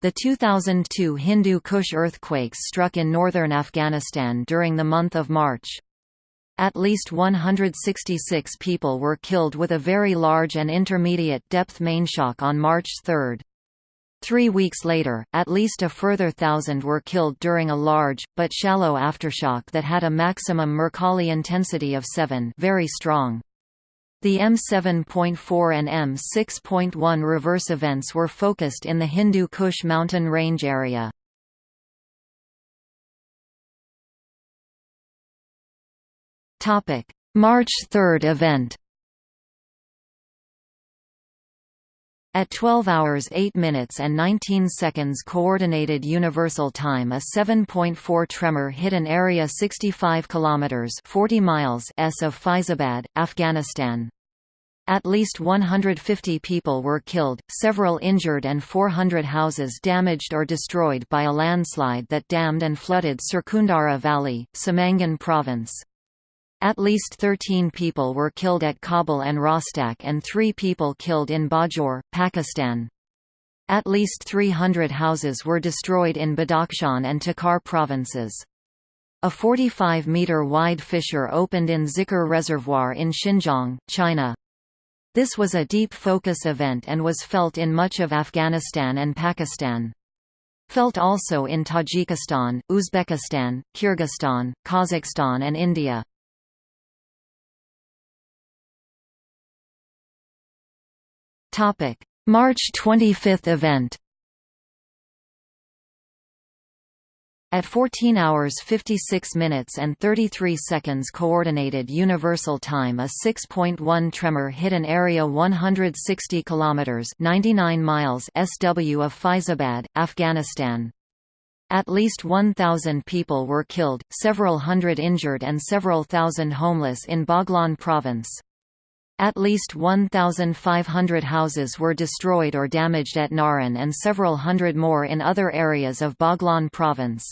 The 2002 Hindu Kush earthquakes struck in northern Afghanistan during the month of March. At least 166 people were killed with a very large and intermediate depth mainshock on March 3. Three weeks later, at least a further thousand were killed during a large, but shallow aftershock that had a maximum Mercalli intensity of 7 very strong. The M7.4 and M6.1 reverse events were focused in the Hindu Kush mountain range area. March 3 event At 12 hours 8 minutes and 19 seconds Coordinated Universal Time a 7.4 tremor hit an area 65 kilometers 40 miles s of Faizabad, Afghanistan. At least 150 people were killed, several injured and 400 houses damaged or destroyed by a landslide that dammed and flooded Sirkundara Valley, Samangan Province. At least 13 people were killed at Kabul and Rostak and three people killed in Bajaur, Pakistan. At least 300 houses were destroyed in Badakhshan and Takhar provinces. A 45-metre wide fissure opened in Zikr Reservoir in Xinjiang, China. This was a deep focus event and was felt in much of Afghanistan and Pakistan. Felt also in Tajikistan, Uzbekistan, Kyrgyzstan, Kazakhstan and India. March 25 event At 14 hours 56 minutes and 33 seconds Coordinated Universal Time a 6.1 tremor hit an area 160 kilometers 99 miles SW of Faizabad, Afghanistan. At least 1,000 people were killed, several hundred injured and several thousand homeless in Baghlan province. At least 1,500 houses were destroyed or damaged at Nahrin and several hundred more in other areas of Baghlan province.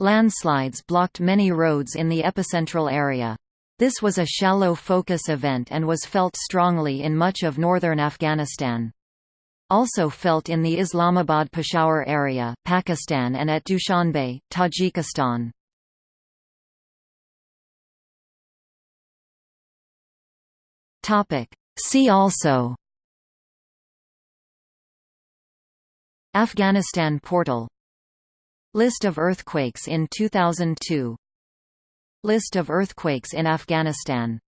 Landslides blocked many roads in the epicentral area. This was a shallow focus event and was felt strongly in much of northern Afghanistan. Also felt in the Islamabad-Peshawar area, Pakistan and at Dushanbe, Tajikistan. Topic. See also. Afghanistan portal. List of earthquakes in 2002 List of earthquakes in Afghanistan